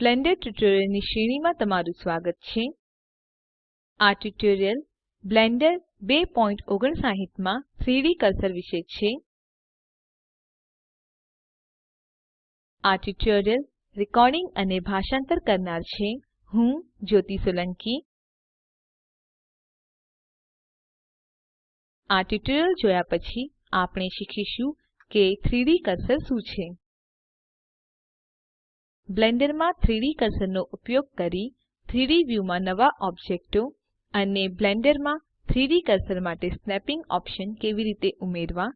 Blender ટ્યુટોરિયલ્સની શ્રેણીમાં તમારું સ્વાગત છે. આ ટ્યુટોરીયલ બ્લેન્ડર 259 માં 3ડી કર્સર વિશે છે. આ ટ્યુટોરીયલ રેકોર્ડિંગ અને ભાષાંતર કરનાર છે. હું જ્યોતિ સોલંકી. આ ટ્યુટોરીયલ જોયા પછી આપણે શીખીશું કે 3ડી કર્સર શું છે. બ્લેન્ડરમાં 3ડી કર્સરનો ઉપયોગ કરી 3ડી વ્યુમાં નવા ઓબ્જેક્ટો અને બ્લેન્ડરમાં 3ડી કર્સર માટે સ્નેપીંગ ઓપ્શન કેવી રીતે ઉમેરવા?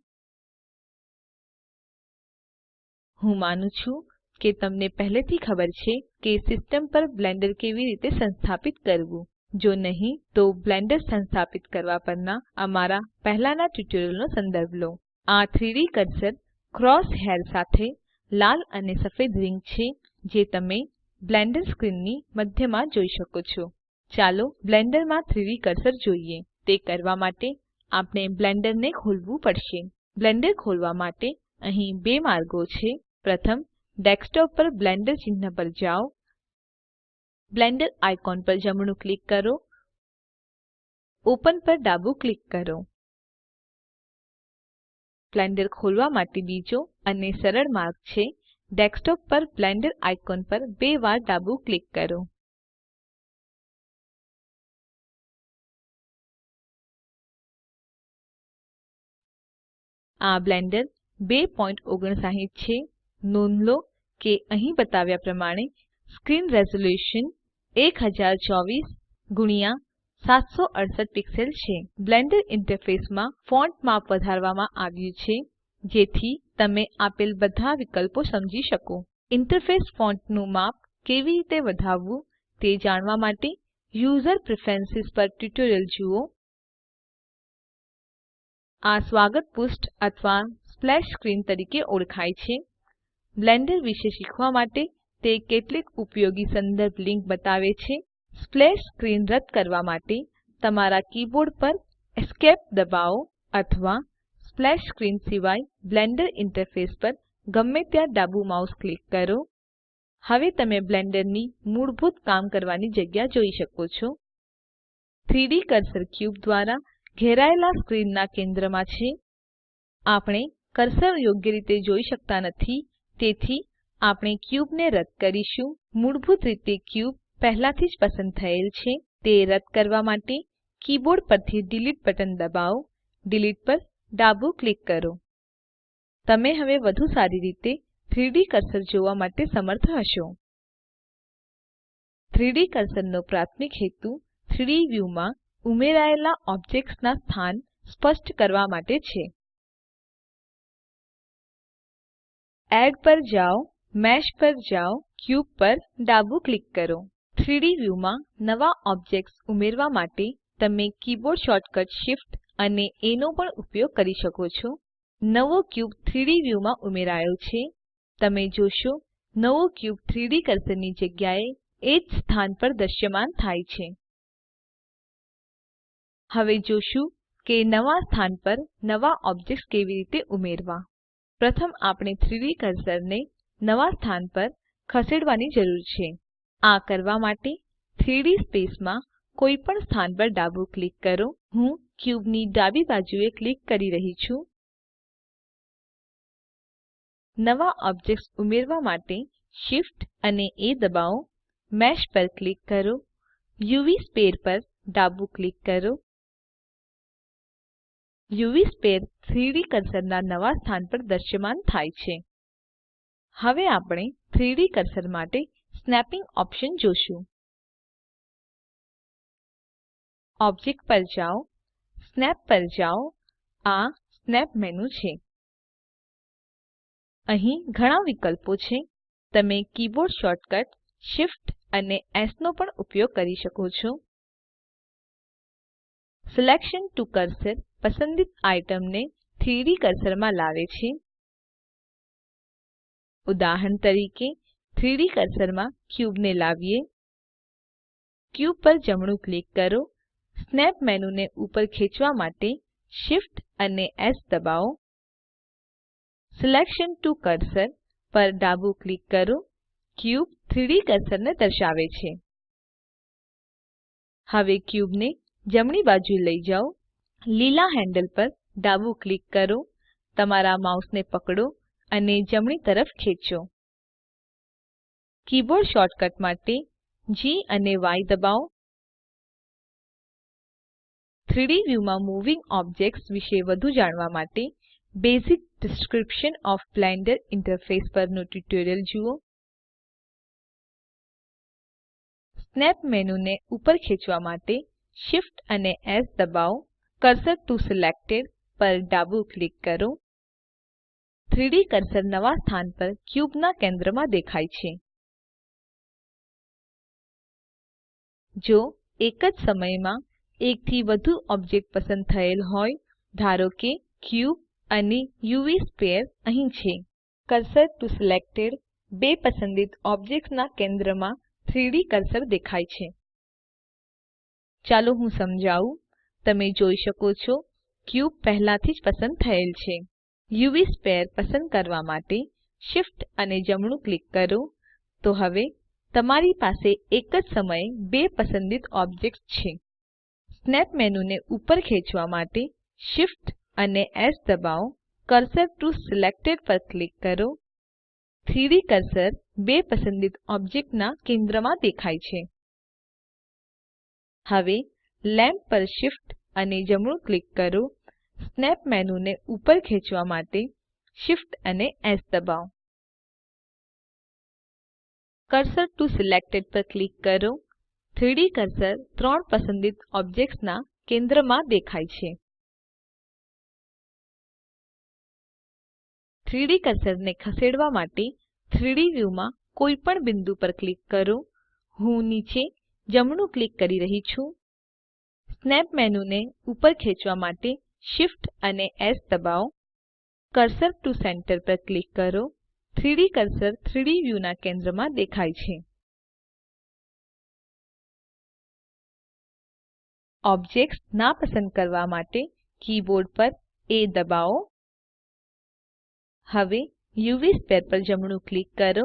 હું માનું છું કે તમને પહેલેથી ખબર છે કે સિસ્ટમ પર બ્લેન્ડર કેવી રીતે સંસ્થાપિત કરવું. જો નહીં, તો બ્લેન્ડર સંસ્થાપિત કરવા પરના અમારા પહેલાના ટ્યુટોરીયલનો સંદર્ભ લો. આ 3ડી કર્સર ક્રોસ હેર સાથે લાલ અને સફેદ રીંગ છે. જે તમે બ્લેન્ડર સ્ક્રીનની મધ્યમાં જોઈ શકો છો. ચાલો બ્લેન્ડરમાં 3ડી કર્સર જોઈએ. તે કરવા માટે આપણે બ્લેન્ડરને ખોલવું પડશે. બ્લેન્ડર ખોલવા માટે અહીં બે માર્ગો છે. પ્રથમ, ડેસ્કટોપ પર બ્લેન્ડર ચિહ્ન પર જાઓ. બ્લેન્ડર આઇકોન પર જમણું ક્લિક કરો. ઓપન પર ડાબું ક્લિક કરો. બ્લેન્ડર ખોલવા માટે બીજો અને સરળ માર્ગ છે. ડેસ્કટોપ પર બ્લેન્ડર આઇકોન પર બે વાર ડાબું ક્લિક કરો. આ બ્લેન્ડર 259 છે. નોંધ લો કે અહીં બતાવ્યા પ્રમાણે સ્ક્રીન રેઝોલ્યુશન 1024 ગુણ્યા 768 પિક્સેલ છે. બ્લેન્ડર ઈન્ટરફેસમાં ફોન્ટ માપ વધારવામાં આવ્યું છે. જેથી તમે આપેલ બધા વિકલ્પો સમજી શકો. ઈન્ટરફેસ ફોન્ટનું માપ કેવી રીતે વધારવું તે જાણવા માટે યુઝર પ્રેફરન્સ પર ટ્યુટોરીયલ જુઓ. આ સ્વાગત પૃષ્ઠ અથવા સ્પ્લેશ સ્ક્રીન તરીકે ઓળખાય છે. બ્લેન્ડર વિશે શીખવા માટે તે કેટલીક ઉપયોગી સંદર્ભ લિંક બતાવે છે. સ્પ્લેશ સ્ક્રીન રદ કરવા માટે તમારા કીબોર્ડ પર એસ્કેપ દબાવો અથવા સ્પ્લેશ સ્ક્રીન સિવાય બ્લેન્ડર ઈન્ટરફેસ પર ગમે ત્યાં ડાબું માઉસ ક્લિક કરો. હવે તમે બ્લેન્ડરની મૂળભૂત કામ કરવાની જગ્યા જોઈ શકો છો. 3ડી કર્સર ક્યુબ દ્વારા ઘેરાયેલા સ્ક્રીનના કેન્દ્રમાં છે. આપણે કર્સર યોગ્ય રીતે જોઈ શકતા નથી, તેથી આપણે ક્યુબને રદ કરીશું. મૂળભૂત રીતે ક્યુબ પહેલાથી જ પસંદ થયેલ છે. તે રદ કરવા માટે કીબોર્ડ પરથી ડિલીટ બટન દબાવો. ડિલીટ પર ડાબું ક્લિક કરો. તમે હવે વધુ સારી રીતે 3ડી કર્સર જોવા માટે સમર્થ હશો. 3ડી કર્સરનો પ્રાથમિક હેતુ 3ડી વ્યુમાં ઉમેરાયેલા ઓબ્જેક્ટ્સના સ્થાન સ્પષ્ટ કરવા માટે છે. એડ પર જાઓ, મેશ પર જાઓ, ક્યુબ પર ડાબું ક્લિક કરો. 3ડી વ્યુમાં નવા ઓબ્જેક્ટ્સ ઉમેરવા માટે તમે કીબોર્ડ શોર્ટકટ Shift અને એ નો પણ ઉપયોગ કરી શકો છો. નવો ક્યુબ 3ડી વ્યુમાં ઉમેરાયો છે. તમે જોશો, નવો ક્યુબ 3ડી કર્સરની જગ્યાએ એ જ સ્થાન પર દ્રશ્યમાન થાય છે. હવે જોશું કે નવા સ્થાન પર નવા ઓબ્જેક્ટ્સ કેવી રીતે ઉમેરવા. પ્રથમ આપણે 3ડી કર્સરને નવા સ્થાન પર ખસેડવાની જરૂર છે. આ કરવા માટે 3ડી સ્પેસમાં કોઈપણ સ્થાન પર ડાબું ક્લિક કરો. હું ક્યુબની ડાબી બાજુએ ક્લિક કરી રહી છું. નવા ઓબ્જેક્ટ્સ ઉમેરવા માટે Shift અને એ દબાવો. મેશ પર ક્લિક કરો. યુવી સ્ફિયર પર ડાબું ક્લિક કરો. યુવી સ્ફિયર 3D કર્સરના નવા સ્થાન પર દ્રશ્યમાન થાય છે. હવે આપણે 3D કર્સર માટે સ્નેપિંગ ઓપ્શન જોશું. ઓબ્જેક્ટ પર જાઓ. સ્નેપ પર જાઓ. આ સ્નેપ મેનુ છે. અહીં ઘણા વિકલ્પો છે. તમે કીબોર્ડ શોર્ટકટ Shift અને એસ નો પણ ઉપયોગ કરી શકો છો. સિલેક્શન ટીઓ કર્સર પસંદિત આઇટમને 3ડી કર્સરમાં લાવે છે. ઉદાહરણ તરીકે 3ડી કર્સરમાં ક્યુબને લાવીએ. ક્યુબ પર જમણું ક્લિક કરો. સ્નેપ મેનુને ઉપર ખેચવા માટે Shift અને એસ દબાવો. સિલેક્શન ટુ કર્સર પર ડાબું ક્લિક કરો. ક્યુબ 3D કર્સરને દર્શાવે છે. હવે ક્યુબને જમણી બાજુ લઈ જાઓ. લીલા હેન્ડલ પર ડાબું ક્લિક કરો. તમારા માઉસને પકડો અને જમણી તરફ ખેંચો. કીબોર્ડ શોર્ટકટ માટે જી અને Y દબાવો. 3ડી વ્યૂમાં મૂવિંગ ઓબ્જેક્ટ્સ વિશે વધુ જાણવા માટે basic description of Blender interface પરનું ટ્યુટોરીયલ જુઓ. સ્નેપ મેનુને ઉપર ખેંચવા માટે Shift અને એસ દબાવો. કર્સર ટીઓ સિલેક્ટેડ પર ડાબું ક્લિક કરો. 3ડી કર્સર નવા સ્થાન પર ક્યુબના કેન્દ્રમાં દેખાય છે. જો એક જ સમયમાં એકથી વધુ ઓબ્જેક્ટ પસંદ થયેલ હોય, ધારો કે ક્યુબ અને યુવી સ્ફિયર અહીં છે. કર્સર ટીઓ સિલેક્ટેડ બે પસંદિત ઓબ્જેક્ટ્સના કેન્દ્રમાં 3ડી કર્સર દેખાય છે. ચાલો હું સમજાવું. તમે જોઈ શકો છો, ક્યુબ પહેલાથી જ પસંદ થયેલ છે. યુવી સ્ફિયર પસંદ કરવા માટે શિફ્ટ અને જમણું ક્લિક કરો. તો હવે તમારી પાસે એક જ સમયે બે પસંદિત ઓબ્જેક્ટ્સ છે. સ્નેપ મેનુને ઉપર ખેંચવા માટે Shift અને એસ દબાવો. કર્સર ટીઓ સિલેક્ટેડ પર ક્લિક કરો. 3ડી કર્સર બે પસંદિત ઓબ્જેક્ટના કેન્દ્રમાં દેખાય છે. હવે લેમ્પ પર Shift અને જમણું ક્લિક કરો. સ્નેપ મેનુને ઉપર ખેંચવા માટે Shift અને એસ દબાવો. કર્સર ટીઓ સિલેક્ટેડ પર ક્લિક કરો. 3ડી કર્સર ત્રણ પસંદિત ઓબ્જેક્ટ્સના કેન્દ્રમાં દેખાય છે. 3D કર્સરને ખસેડવા માટે 3ડી વ્યુમાં કોઈપણ બિંદુ પર ક્લિક કરો. હું નીચે જમણું ક્લિક કરી રહી છું. સ્નેપ મેનુને ઉપર ખેંચવા માટે Shift અને એસ દબાવો. કર્સર ટીઓ સેન્ટર પર ક્લિક કરો. 3D કર્સર 3D વ્યુના કેન્દ્રમાં દેખાય છે. ઓબ્જેક્ટ્સ નાપસંદ કરવા માટે કીબોર્ડ પર એ દબાવો. હવે યુવી સ્ફિયર પર જમણું ક્લિક કરો.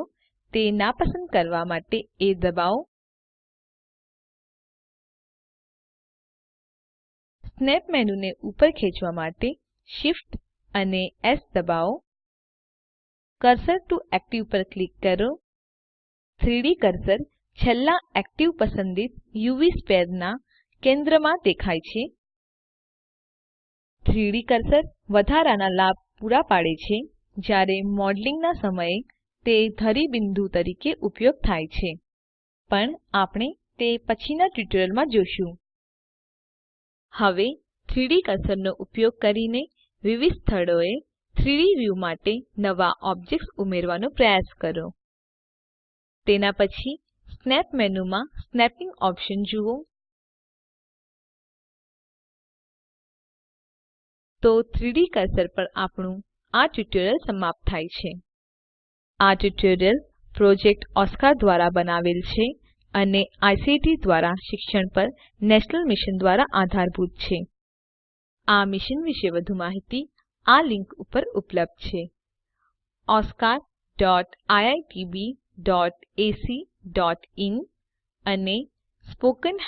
તે નાપસંદ કરવા માટે એ દબાવો. સ્નેપ મેનુને ઉપર ખેંચવા માટે Shift અને એસ દબાવો. કર્સર ટીઓ એક્ટિવ પર ક્લિક કરો. 3ડી કર્સર છેલ્લા એક્ટિવ પસંદિત યુવી સ્ફિયરના કેન્દ્રમાં દેખાય છે. 3D કર્સર વધારાના લાભ પૂરા પાડે છે, જ્યારે મોડેલિંગના સમયે તે ધરી બિંદુ તરીકે ઉપયોગ થાય છે. પણ આપણે તે પછીના ટ્યુટોરિયલમાં જોશું. હવે 3D કર્સરનો ઉપયોગ કરીને વિવિધ સ્થળોએ 3D વ્યૂ માટે નવા ઓબ્જેક્ટ્સ ઉમેરવાનો પ્રયાસ કરો. તેના પછી સ્નેપ મેનુમાં સ્નેપિંગ ઓપ્શન જુઓ. તો 3ડી કર્સર પર આપણું આ ટ્યુટોરીયલ સમાપ્ત થાય છે. આ ટ્યુટોરીયલ પ્રોજેક્ટ ઓસ્કાર દ્વારા બનાવેલ છે અને આઈસીટી દ્વારા શિક્ષણ પર નેશનલ મિશન દ્વારા આધારભૂત છે. આ મિશન વિશે વધુ માહીતી આ લિંક ઉપર ઉપલબ્ધ છે. oscariitbacઇન અને spoken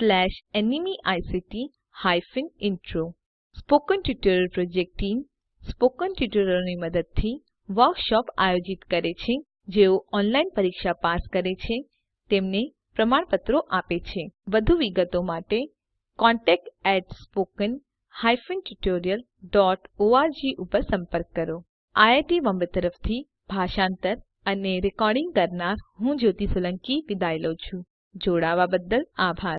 tutorialorgnmeict intro spoken tutorial project team spoken ટ્યુટોરીયલોની મદદથી વર્કશોપ આયોજિત કરે છે, જેઓ ઓનલાઈન પરીક્ષા પાસ કરે છે, તેમને પ્રમાણપત્રો આપે છે. વધુ વિગતો માટે contactspoken tutorialorg ઉપર સંપર્ક કરો. આઈઆઈટી બોમ્બે તરફથી ભાષાંતર અને રેકોર્ડિંગ કરનાર હું જ્યોતિ સોલંકી વિદાય લઉં છું. જોડાવા બદલ આભાર.